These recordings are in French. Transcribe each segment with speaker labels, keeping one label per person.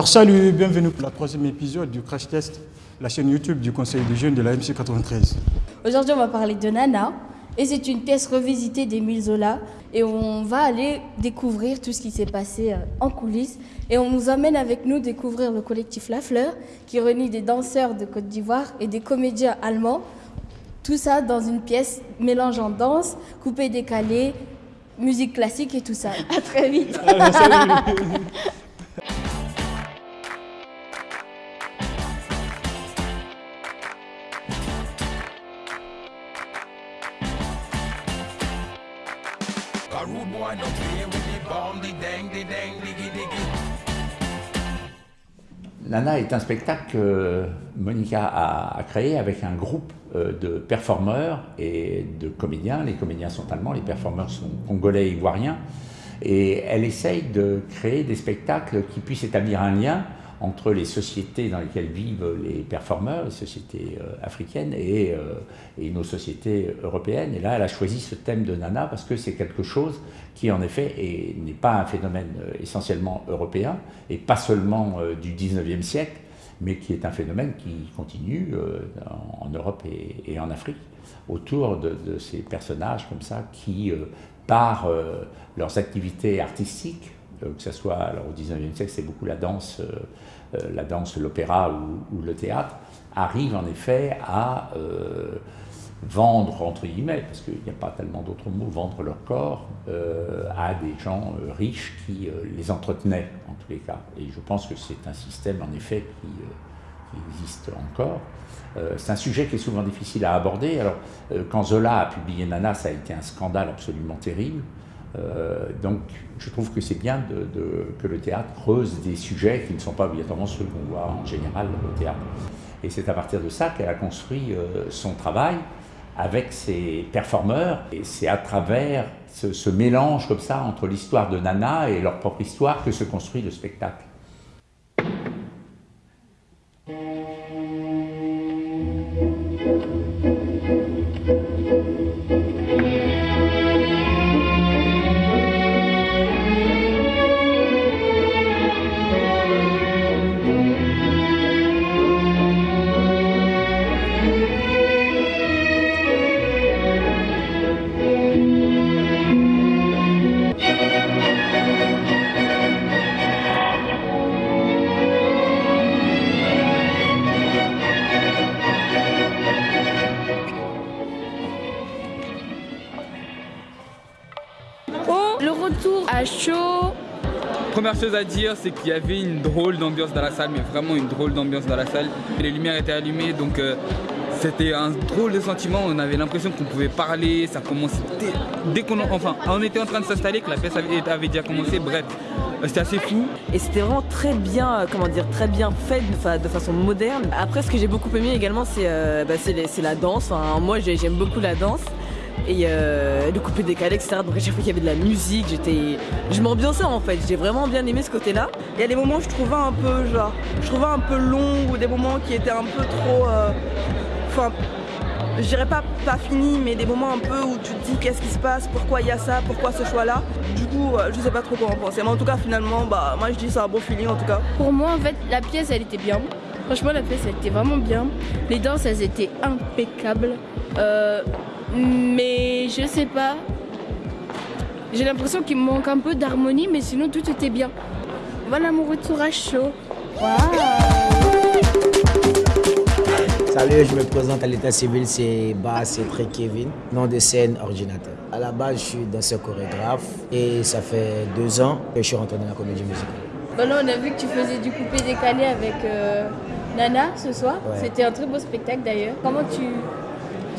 Speaker 1: Alors, salut, bienvenue pour la troisième épisode du Crash Test, la chaîne YouTube du Conseil des jeunes de la MC93.
Speaker 2: Aujourd'hui, on va parler de Nana. Et c'est une pièce revisitée d'Émile Zola. Et on va aller découvrir tout ce qui s'est passé euh, en coulisses. Et on nous emmène avec nous découvrir le collectif La Fleur, qui réunit des danseurs de Côte d'Ivoire et des comédiens allemands. Tout ça dans une pièce mélangeant danse, coupé décalé, musique classique et tout ça. À très vite.
Speaker 3: Nana est un spectacle que Monica a, a créé avec un groupe euh, de performeurs et de comédiens. Les comédiens sont allemands, les performeurs sont congolais et ivoiriens. Et elle essaye de créer des spectacles qui puissent établir un lien entre les sociétés dans lesquelles vivent les performeurs, les sociétés euh, africaines et, euh, et nos sociétés européennes. Et là, elle a choisi ce thème de Nana parce que c'est quelque chose qui, en effet, est- n'est pas un phénomène euh, essentiellement européen et pas seulement du 19e siècle, mais qui est un phénomène qui continue en Europe et, en Afrique autour de, ces personnages comme ça qui, par leurs activités artistiques, que ce soit alors, au 19e siècle, c'est beaucoup la danse, euh, euh, la danse, l'opéra ou, le théâtre, arrivent en effet à euh, vendre, entre guillemets, parce qu'il n'y a pas tellement d'autres mots, vendre leur corps euh, à des gens euh, riches qui euh, les entretenaient, en tous les cas. Et je pense que c'est un système, en effet, qui, euh, qui existe encore. Euh, c'est un sujet qui est souvent difficile à aborder. Alors, euh, quand Zola a publié Nana, ça a été un scandale absolument terrible. Euh, donc, je trouve que c'est bien que le théâtre creuse des sujets qui ne sont pas obligatoirement ceux qu'on voit en général au théâtre. Et c'est à partir de ça qu'elle a construit euh, son travail avec ses performeurs. Et c'est à travers ce mélange comme ça entre l'histoire de Nana et leur propre histoire que se construit le spectacle.
Speaker 2: Le retour à chaud.
Speaker 4: Première chose à dire, c'est qu'il y avait une drôle d'ambiance dans la salle, mais vraiment une drôle d'ambiance dans la salle. Les lumières étaient allumées, donc euh, c'était un drôle de sentiment. On avait l'impression qu'on pouvait parler, ça commençait dès, dès qu'on, enfin, on était en train de s'installer, que la pièce avait, avait déjà commencé. Bref, euh, c'était assez fou.
Speaker 5: Et c'était vraiment très bien, euh, comment dire, très bien fait de, fa- de façon moderne. Après, ce que j'ai beaucoup aimé également, c'est euh, bah, la danse. Enfin, moi, j'ai- j'aime beaucoup la danse. Et euh, le coupé décalé, etc. Donc à chaque fois qu'il y avait de la musique, j'étais, je m'ambiançais en fait. J'ai vraiment bien aimé ce côté-là.
Speaker 6: Il y a des moments où je trouvais un peu genre, je trouvais un peu long ou des moments qui étaient un peu trop, euh, enfin, je dirais pas pas fini, mais des moments un peu où tu te dis qu'est-ce qui se passe, pourquoi il y a ça, pourquoi ce choix-là? Du coup, euh, je sais pas trop quoi en penser. Mais en tout cas, finalement, bah moi je dis c'est un bon feeling en tout cas.
Speaker 2: Pour moi, en fait, la pièce, elle était bien. Franchement, la pièce, elle était vraiment bien. Les danses, elles étaient impeccables. Euh, mais je sais pas. J'ai l'impression qu'il me manque un peu d'harmonie, mais sinon, tout était bien. Voilà mon retour à chaud.
Speaker 7: Salut, je me présente à l'état civil, c'est Bas, c'est Très Kevin, nom de scène ordinateur. À la base, je suis danseur chorégraphe et ça fait deux ans que je suis rentré dans la comédie musicale.
Speaker 2: Bon, là, on a vu que tu faisais du coupé décalé avec euh, Nana ce soir.
Speaker 7: Ouais.
Speaker 2: C'était un très beau spectacle d'ailleurs. Comment tu,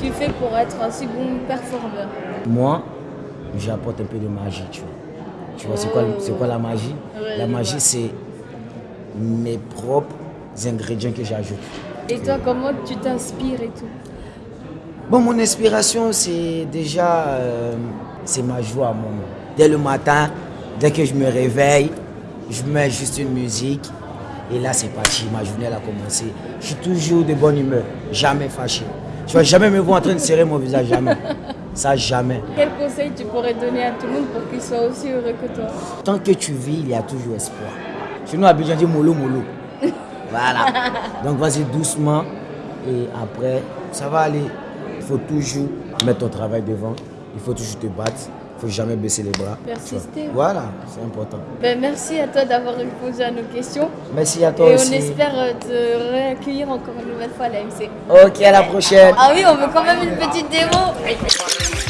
Speaker 2: tu fais pour être un second performeur
Speaker 7: Moi, j'apporte un peu de magie, tu vois. Tu vois, c'est quoi, quoi la magie?
Speaker 2: Ouais,
Speaker 7: La magie, c'est mes propres ingrédients que j'ajoute.
Speaker 2: Et toi, comment tu t'inspires et tout?
Speaker 7: Bon, mon inspiration, c'est déjà, euh, c'est ma joie, mon. Dès le matin, dès que je me réveille, je mets juste une musique et là, c'est parti. Ma journée, elle a commencé. Je suis toujours de bonne humeur, jamais fâché. Tu vas jamais me voir en train de serrer mon visage, jamais. Ça, jamais.
Speaker 2: Quel conseil tu pourrais donner à tout le monde pour qu'il soit aussi heureux que toi?
Speaker 7: Tant que tu vis, il y a toujours espoir. Chez nous, à Abidjan, dit mollo, mollo. Voilà. Donc vas-y doucement. Et après, ça va aller. Il faut toujours mettre ton travail devant. Il faut toujours te battre. Il faut jamais baisser les bras.
Speaker 2: Persister.
Speaker 7: Voilà, c'est important.
Speaker 2: Ben, merci à toi d'avoir répondu à nos questions.
Speaker 7: Merci à toi
Speaker 2: Et
Speaker 7: aussi.
Speaker 2: on espère euh, te réaccueillir encore une nouvelle fois à l'AMC.
Speaker 7: Ok, à la prochaine.
Speaker 2: Ah oui, on veut quand même une petite démo.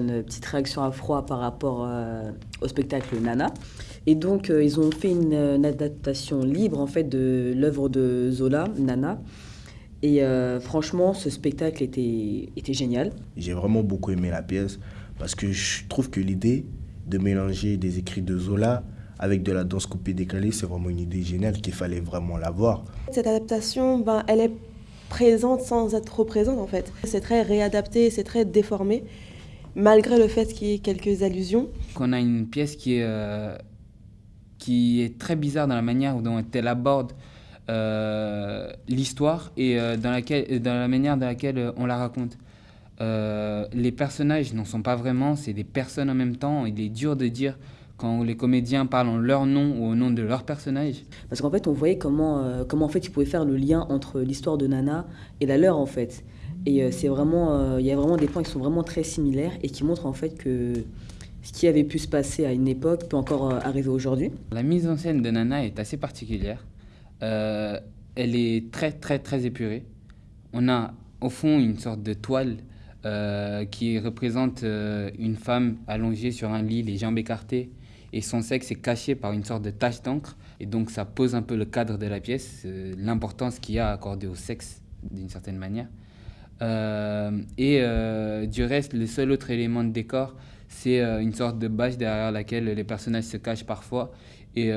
Speaker 5: Une petite réaction à froid par rapport euh, au spectacle Nana. Et donc, euh, ils ont fait une, une adaptation libre en fait de l'œuvre de Zola, Nana. Et euh, franchement, ce spectacle était, était génial.
Speaker 8: J'ai vraiment beaucoup aimé la pièce parce que je trouve que l'idée de mélanger des écrits de Zola avec de la danse coupée décalée, c'est vraiment une idée géniale qu'il fallait vraiment la voir.
Speaker 6: Cette adaptation, ben, elle est présente sans être trop présente en fait. C'est très réadapté, c'est très déformé, malgré le fait qu'il y ait quelques allusions.
Speaker 4: qu'on a une pièce qui est, euh, qui est très bizarre dans la manière dont elle aborde euh, l'histoire et euh, dans, laquelle, dans la manière dans laquelle on la raconte. Euh, les personnages n'en sont pas vraiment, c'est des personnes en même temps. Il est dur de dire quand les comédiens parlent en leur nom ou au nom de leur personnage.
Speaker 5: Parce qu'en fait, on voyait comment, euh, comment en fait, ils pouvaient faire le lien entre l'histoire de Nana et la leur, en fait. Et euh, c'est vraiment, euh, il y a vraiment des points qui sont vraiment très similaires et qui montrent en fait que ce qui avait pu se passer à une époque peut encore euh, arriver aujourd'hui.
Speaker 4: La mise en scène de Nana est assez particulière. Elle est très très très épurée. On a au fond une sorte de toile qui représente une femme allongée sur un lit, les jambes écartées, et son sexe est caché par une sorte de tache d'encre. Et donc ça pose un peu le cadre de la pièce, l'importance qu'il y a accordée au sexe d'une certaine manière. Euh, et euh, du reste, le seul autre élément de décor, c'est euh, une sorte de bâche derrière laquelle les personnages se cachent parfois. Et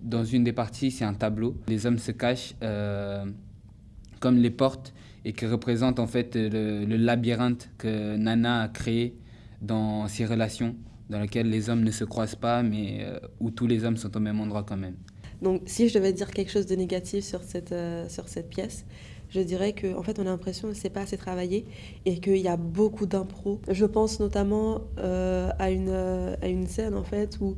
Speaker 4: dans une des parties, c'est un tableau. Les hommes se cachent comme les portes et qui représentent en fait le, labyrinthe que Nana a créé dans ses relations, dans lequel les hommes ne se croisent pas, mais où tous les hommes sont au même endroit quand même.
Speaker 6: Donc si je devais dire quelque chose de négatif sur cette, sur cette pièce, je dirais qu'en en fait on a l'impression que c'est pas assez travaillé et qu'il y a beaucoup d'impro. Je pense notamment euh, à, une, euh, à une scène en fait où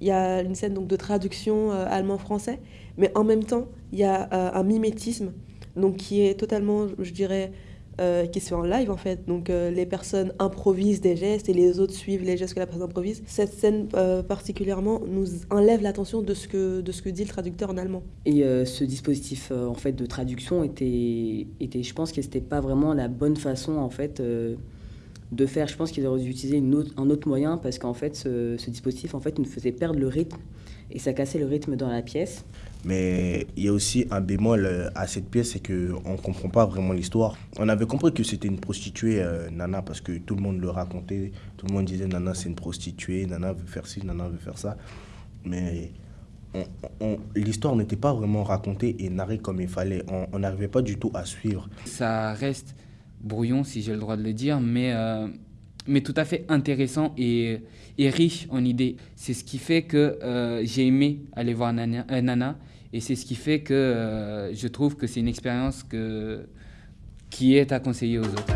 Speaker 6: il y a une scène donc, de traduction euh, allemand-français, mais en même temps il y a un mimétisme donc, qui est totalement, je dirais, euh, qui se fait en live en fait. Donc euh, les personnes improvisent des gestes et les autres suivent les gestes que la personne improvise. Cette scène euh, particulièrement nous enlève l'attention de ce que de ce que dit le traducteur en allemand.
Speaker 5: Et ce dispositif en fait de traduction était, était je pense que c'était pas vraiment la bonne façon en fait de faire. Je pense qu'ils auraient dû utiliser un autre moyen parce qu'en fait ce, ce dispositif en fait nous faisait perdre le rythme et ça cassait le rythme dans la pièce.
Speaker 8: Mais il y a aussi un bémol euh, à cette pièce, c'est qu'on ne comprend pas vraiment l'histoire. On avait compris que c'était une prostituée, euh, Nana, parce que tout le monde le racontait. Tout le monde disait Nana, c'est une prostituée, Nana veut faire ci, Nana veut faire ça. Mais l'histoire n'était pas vraiment racontée et narrée comme il fallait. On- n'arrivait pas du tout à suivre.
Speaker 4: Ça reste brouillon, si j'ai le droit de le dire, mais, euh, mais tout à fait intéressant et, et riche en idées. C'est ce qui fait que j'ai aimé aller voir Nana, Nana, et c'est ce qui fait que euh, je trouve que c'est une expérience que, qui est à conseiller aux autres.